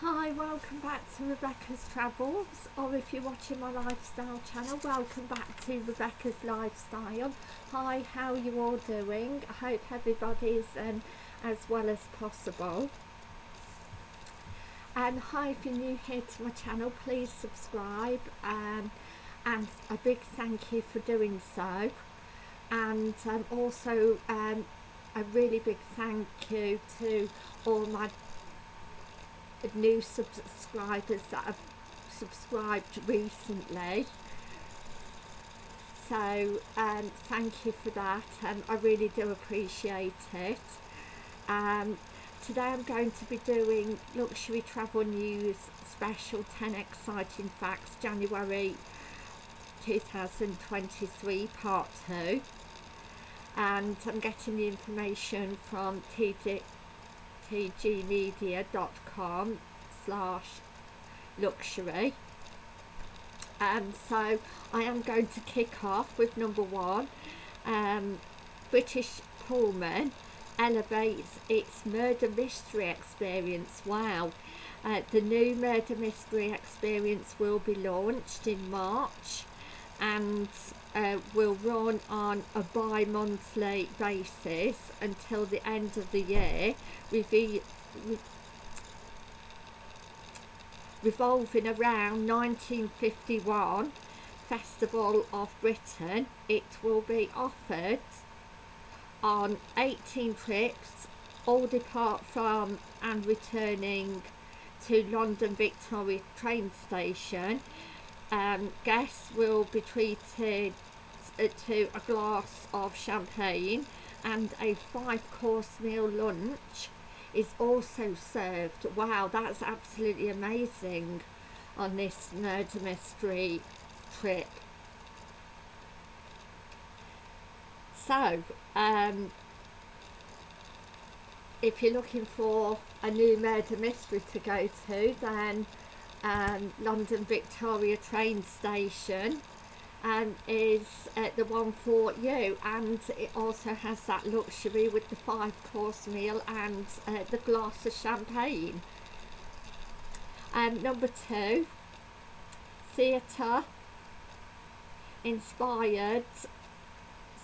Hi, welcome back to Rebecca's Travels, or if you're watching my lifestyle channel, welcome back to Rebecca's Lifestyle. Hi, how are you all doing? I hope everybody's um, as well as possible. And hi, if you're new here to my channel, please subscribe. Um, and a big thank you for doing so. And um, also um, a really big thank you to all my new subscribers that have subscribed recently. So um, thank you for that and I really do appreciate it. Um, today I'm going to be doing luxury travel news special 10 exciting facts January 2023 part 2 and I'm getting the information from TD tgmedia.com slash luxury. Um, so I am going to kick off with number one. Um, British Pullman elevates its murder mystery experience. Wow. Uh, the new murder mystery experience will be launched in March. And uh, will run on a bi-monthly basis until the end of the year revolving around 1951 Festival of Britain. It will be offered on 18 trips all depart from and returning to London Victoria train station. Um, guests will be treated to a glass of champagne and a five course meal lunch is also served. Wow that's absolutely amazing on this murder mystery trip. So um, if you're looking for a new murder mystery to go to then um, London Victoria train station and is uh, the one for you and it also has that luxury with the five course meal and uh, the glass of champagne. Um, number two theatre inspired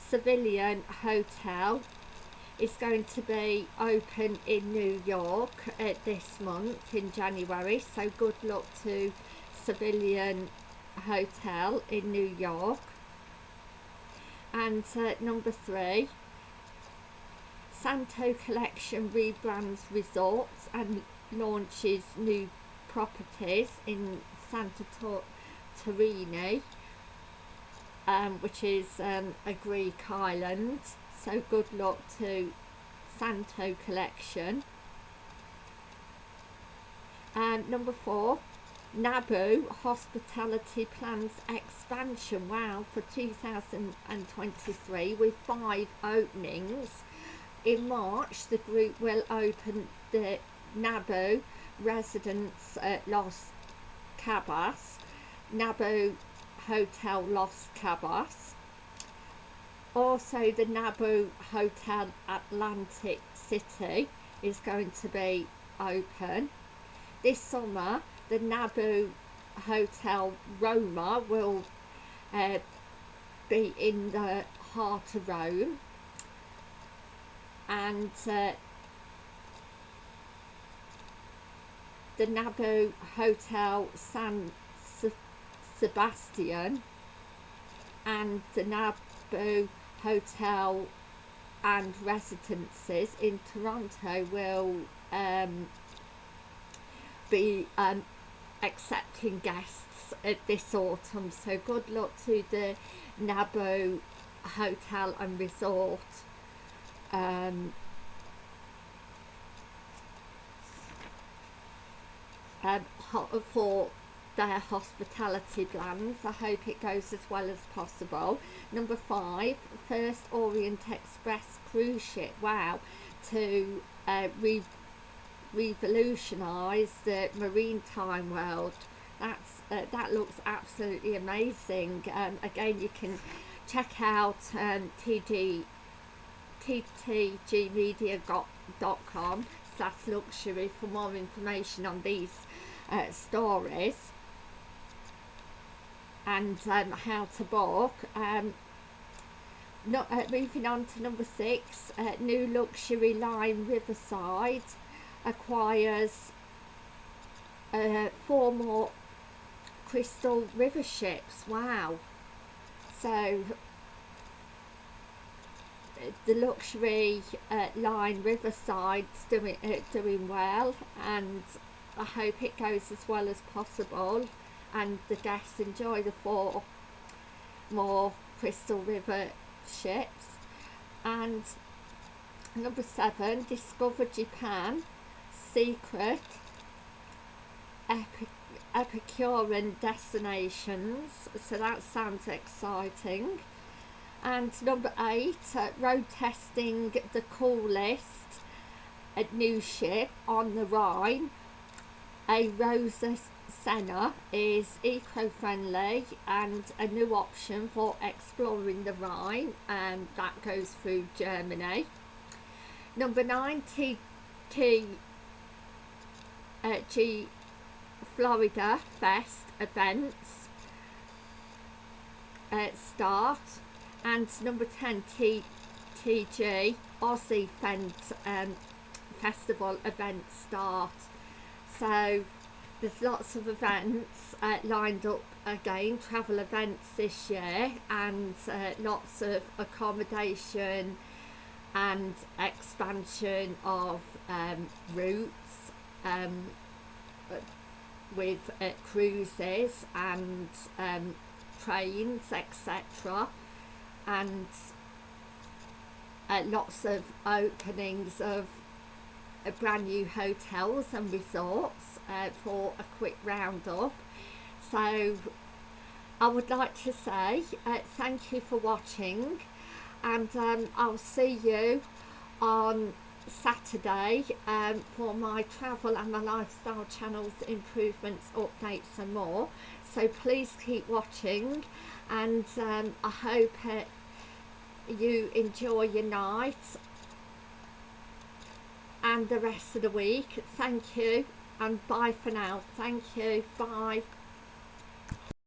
civilian hotel. Is going to be open in New York uh, this month in January so good luck to Civilian Hotel in New York and uh, number three Santo Collection rebrands resorts and launches new properties in Santa Torini um, which is um, a Greek island so good luck to Santo Collection. And number four, Naboo Hospitality plans expansion, wow, for 2023 with five openings. In March, the group will open the Nabu Residence at Los Cabos, Nabu Hotel Los Cabos, also the Nabu Hotel Atlantic City is going to be open this summer the Naboo Hotel Roma will uh, be in the heart of Rome. And uh, the Naboo Hotel San Sebastian and the Naboo hotel and residences in Toronto will um, be um, accepting guests at this autumn so good luck to the Naboo Hotel and Resort um, um, for their hospitality plans. I hope it goes as well as possible. Number five, first Orient Express cruise ship. Wow, to uh, revolutionise the maritime world. That's uh, that looks absolutely amazing. Um, again, you can check out um, TD ttgmedia.com slash luxury for more information on these uh, stories and um, how to book. Um, not, uh, moving on to number six, uh, new luxury line Riverside acquires uh, four more crystal river ships. Wow. So the luxury uh, line Riverside's doing uh, doing well and I hope it goes as well as possible and the guests enjoy the four more Crystal River ships and number seven Discover Japan Secret Epic Epicurean destinations. So that sounds exciting. And number eight uh, road testing the coolest a new ship on the Rhine. A Rosa Sena is eco-friendly and a new option for exploring the Rhine and that goes through Germany. Number nine TT uh, G Florida Fest events uh, start and number 10 T TG Aussie Fent, um, Festival events start. So there's lots of events uh, lined up again travel events this year and uh, lots of accommodation and expansion of um, routes um, with uh, cruises and um, trains etc and uh, lots of openings of uh, brand new hotels and resorts uh, for a quick roundup so I would like to say uh, thank you for watching and um, I'll see you on Saturday um, for my travel and my lifestyle channels improvements updates and more. So please keep watching and um, I hope uh, you enjoy your night and the rest of the week. Thank you and bye for now. Thank you. Bye